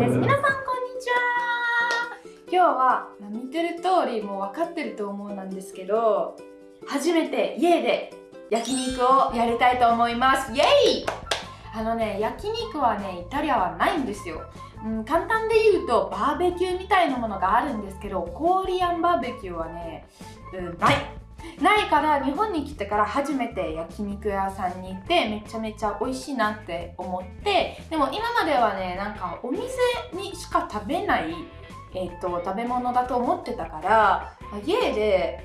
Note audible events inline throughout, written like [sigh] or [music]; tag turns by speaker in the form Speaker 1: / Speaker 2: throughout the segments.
Speaker 1: です。皆さんこんにちは。今日は見てる通りもう分かってると思うなんですけど初めて家で焼肉をやりたいと思います。イエイ！あのね焼肉はねイタリアはないんですよ、うん、簡単で言うとバーベキューみたいなものがあるんですけどコリアンバーベキューはね、うん、ないないから日本に来てから初めて焼肉屋さんに行ってめちゃめちゃ美味しいなって思ってでも今まではねなんかお店にしか食べない、えーと、食べ物だと思ってたから家で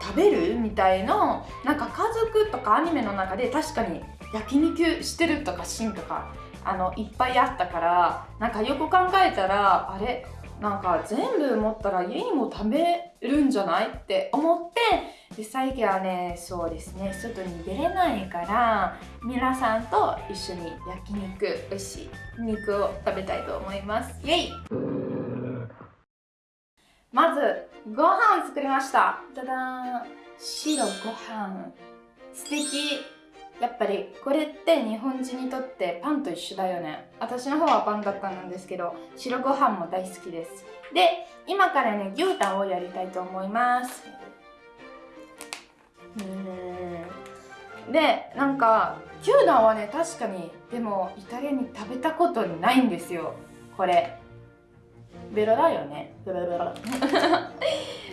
Speaker 1: 食べるみたいのなんか家族とかアニメの中で確かに焼肉してるとかシーンとかあのいっぱいあったからなんかよく考えたらあれなんか全部持ったら家にも食べるんじゃないって思ってで最近はねそうですね外に出れないから皆さんと一緒に焼肉美味しい肉を食べたいと思います。イエイ。まずご飯作りました。ただー白ご飯。素敵。やっぱりこれって日本人にとってパンと一緒だよね。私の方はパンだったんですけど白ご飯も大好きです。で今からね牛タンをやりたいと思います。うんでなんか牛タンはね確かにでもイタリアに食べたことないんですよ。これ。ベロだよね。ベロベロ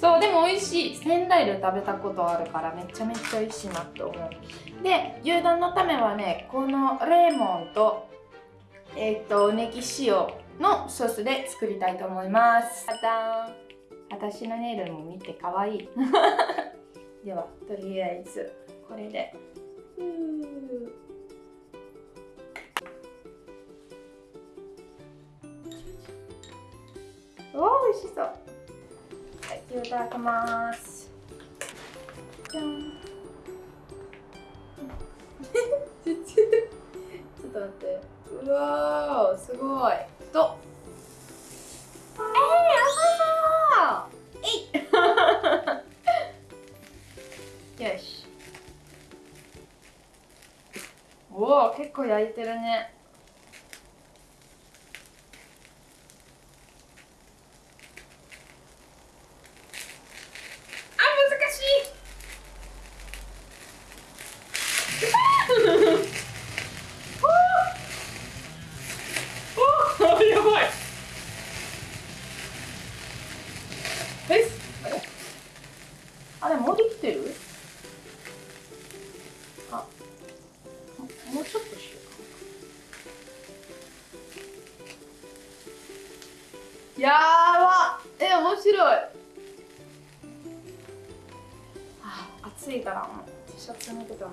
Speaker 1: そうでも美味しい。仙台で食べたことあるからめちゃめちゃ美味しいなって思う。で牛丼のためはねこのレモンとえっ、ー、とネギ塩のソースで作りたいと思います。ただ私のネイルも見てかわい。い [laughs] ではとりあえずこれでおお美味しそう。はいいただきます。じゃん。[laughs] ちょっと待って。うわすごい。と。えー、やばい。[laughs] よし。おお結構焼いてるねもうちょっとしようやばえ面白い。あ暑いからもう T シャツ脱げたんだけど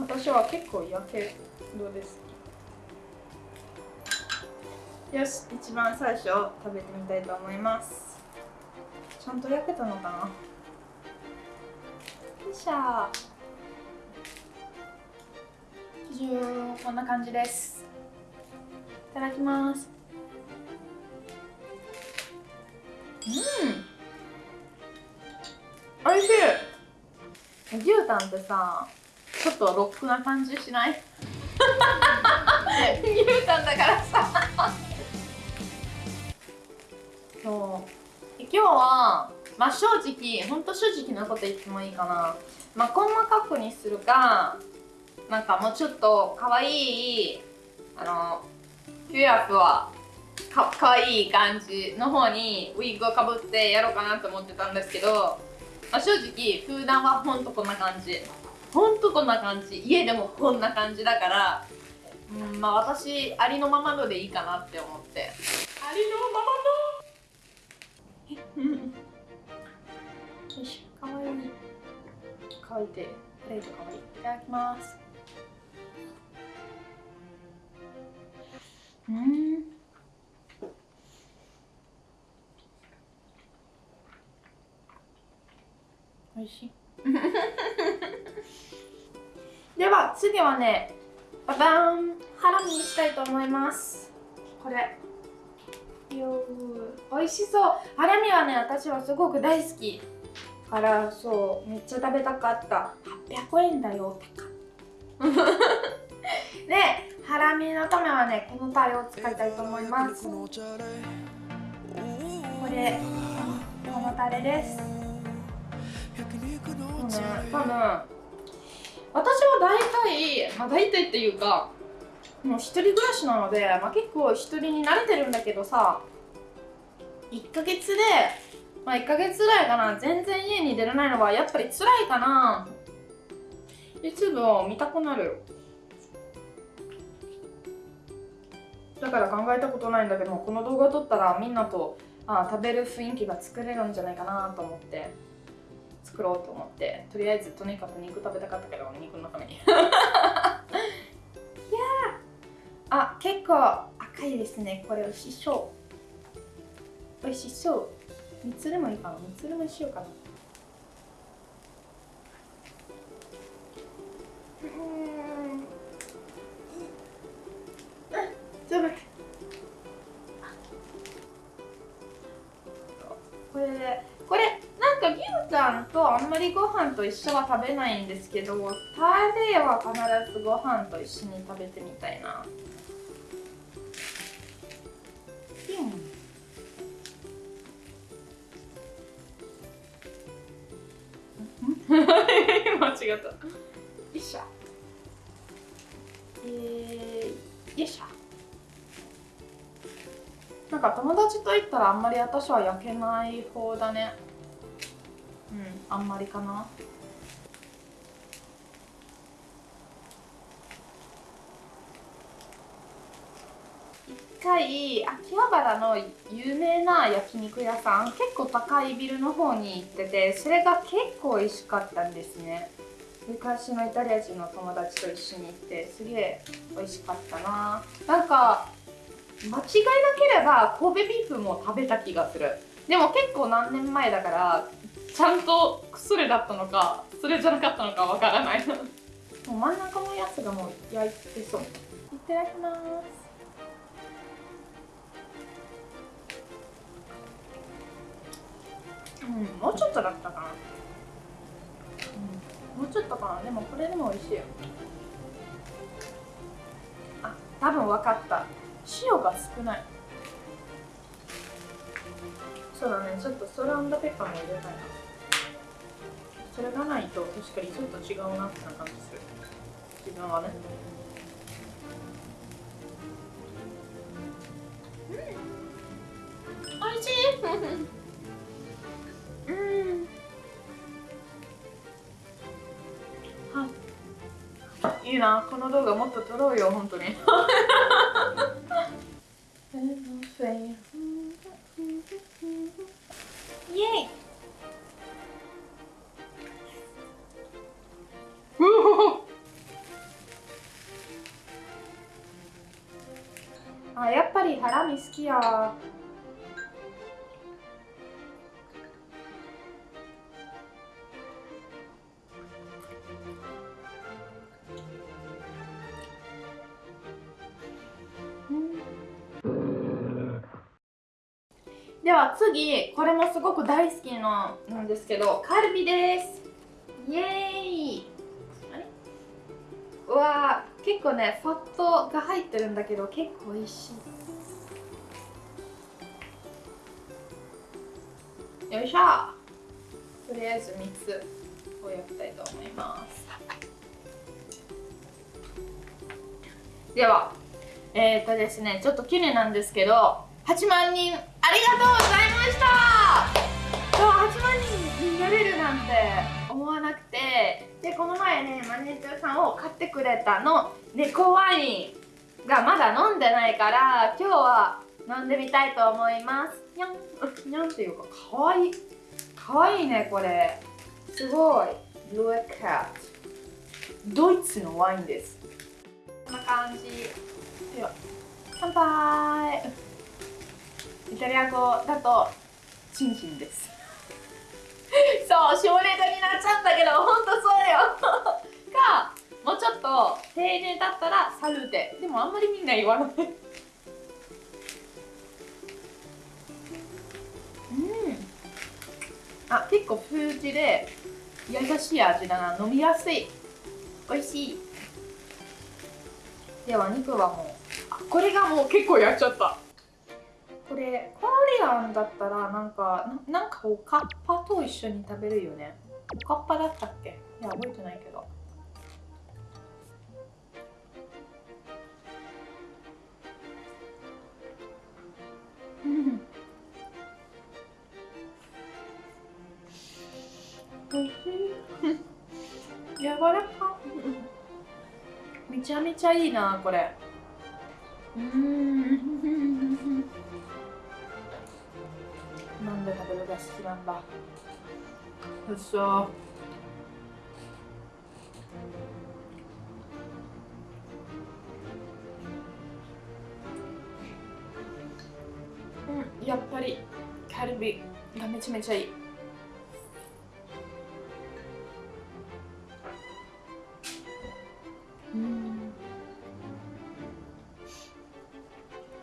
Speaker 1: 私は結構焼けどうです。よし一番最初食べてみたいと思います。ちゃんと焼けたのかな？よいしょ。こんな感じです。いただきます。うん。おいしい。牛タンってさちょっとロックな感じしない？[laughs] 牛タンだからさ。そう。今日は、まあ、正直ほんと正直なこと言ってもいいかな、まあ、細かくにするかなんかもうちょっとかわいいあのピュアフはかかわいい感じの方にウィッグをかぶってやろうかなと思ってたんですけど、まあ、正直普段はほんとこんな感じ。ほんとこんな感じ。家でもこんな感じだからうんまあ私ありのままのでいいかなって思って。ありのままのよしかわいい。かわいい。てプレートかわいい。いただきます。うん。おいしい。では次はねババン。ハラミにしたいと思います。これ美味しそう。ハラミはね私はすごく大好き。からそうめっちゃ食べたかった。800円だよ高 [laughs] でハラミのためはねこのタレを使いたいと思います。これこのタレです。うん多分私は大体まあ大体っていうかもう一人暮らしなので、まあ、結構一人に慣れてるんだけどさ1ヶ月でまあ1ヶ月ぐらいかな。全然家に出れないのはやっぱり辛いかな。YouTube を見たくなる。だから考えたことないんだけどこの動画撮ったらみんなとあ食べる雰囲気が作れるんじゃないかなと思って作ろうと思ってとりあえずとにかく肉食べたかったけど肉のために。[laughs] いやあ結構赤いですね。これ美味しそう美味しそう。三つでもいいかな三つでもしよう。かなう。ん全部これでこれなんか牛タンとあんまりご飯と一緒は食べないんですけどタレは必ずご飯と一緒に食べてみたいな間違った。よいしょ。えー、よいしょ。なんか友達と言ったらあんまり私は焼けない方だね。うんあんまりかな。一回秋葉原の有名な焼肉屋さん結構高いビルの方に行っててそれが結構美味しかったんですね昔のイタリア人の友達と一緒に行ってすげえ美味しかったな。なんか間違いなければ神戸ビーフも食べた気がする。でも結構何年前だからちゃんとそれだったのかそれじゃなかったのかわからない。もう真ん中のやつがもう焼いてそう。いただきます。うんもうちょっとだったかな、うん、もうちょっとかな。でもこれでも美味しいよ。あ多分分かった。塩が少ない。そうだね。ちょっとソランドペッパーも入れたいな。それがないと確かにちょっと違うなって感じする自分はね。うん。美味しい。いいな。この動画もっと撮ろうよ本当に。では次これもすごく大好きのなんですけどカルビです。イエーイ。あれ？うわ結構ねファットが入ってるんだけど結構美味しい。よいしょ。とりあえず3つを焼きたいと思います。ではえっ、ー、とですねちょっと綺麗なんですけど8万人ありがとうございました。8万人になれるなんて思わなくて。でこの前ねマネージャーさんを買ってくれたの。猫ワインがまだ飲んでないから今日は飲んでみたいと思います。にゃん。[laughs] にゃんっていうかかわい。いかわいいねこれ。すごい。Look at ドイツのワインです。こんな感じ。では乾杯。イタリア語だとチンチンです。そう省略になっちゃうんだけどほんとそうよ。かもうちょっと丁寧だったらサルーテ。でもあんまりみんな言わない。あ結構封じで優しい味だな。飲みやすい。美味しい。では肉はもうこれがもう結構やっちゃった。これコリアンだったらなんかななんかおかっぱと一緒に食べるよね。おかっぱだったっけ？いや覚えてないけど。うん。おいしい。柔らか。めちゃめちゃいいなこれ。うん。好きなんだうそうんやっぱりカルビがめちゃめちゃいい。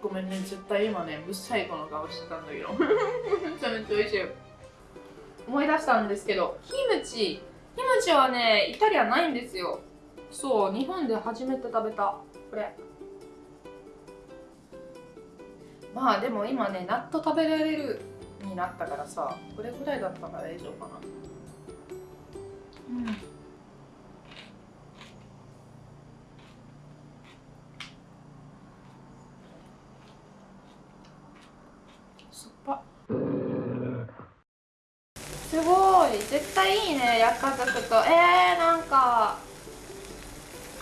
Speaker 1: ごめんね絶対今ねぶっ最後の顔してたんだけど。[laughs] めちゃめちゃ美味しい。思い出したんですけどキムチ。キムチはねイタリアないんですよ。そう日本で初めて食べた。これ。まあでも今ね納豆食べられるになったからさこれぐらいだったら大丈夫かな。うん。すごい。絶対いいね焼家族と。えー、なんか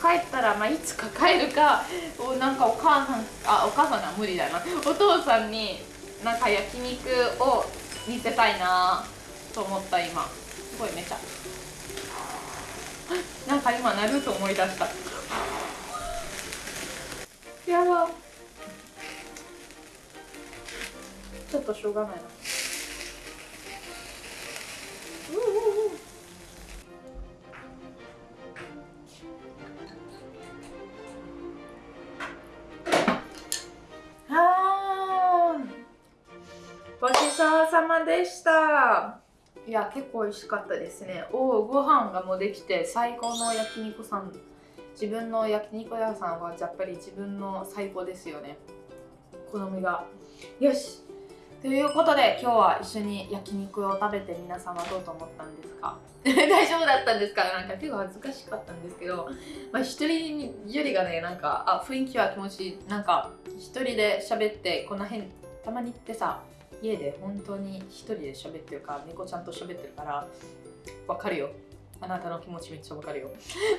Speaker 1: 帰ったら、まあ、いつか帰るか。おなんかお母さんあお母さんは無理だな。お父さんになんか焼肉を見せたいなと思った今。すごいめちゃ。なんか今なると思い出した。やば。ちょっとしょうがないな。ごちそうさまでした。いや結構美味しかったですね。おおご飯がもうできて最高の焼肉さん。自分の焼肉屋さんはやっぱり自分の最高ですよね。好みが。よし。ということで今日は一緒に焼肉を食べて皆さんはどうと思ったんですか？[laughs] 大丈夫だったんですか？なんか結構恥ずかしかったんですけど、まあ、一人よりがねなんかあ雰囲気は気持ちいい。なんか一人で喋ってこの辺たまに行ってさ家で本当に一人で喋ってるか猫ちゃんと喋ってるからわかるよ。あなたの気持ちめっちゃわかるよ。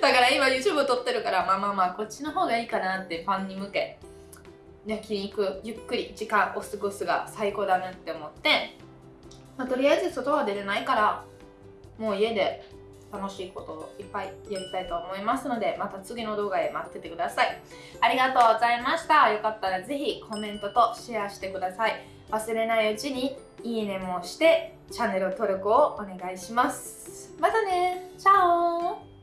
Speaker 1: だから今 YouTube 撮ってるからまあまあまあこっちの方がいいかなってファンに向け。焼肉ゆっくり時間を過ごすが最高だなって思って、まあ、とりあえず外は出れないからもう家で楽しいことをいっぱいやりたいと思いますのでまた次の動画へ待っててください。ありがとうございました。よかったらぜひコメントとシェアしてください。忘れないうちにいいねもしてチャンネル登録をお願いします。またね。チャオ。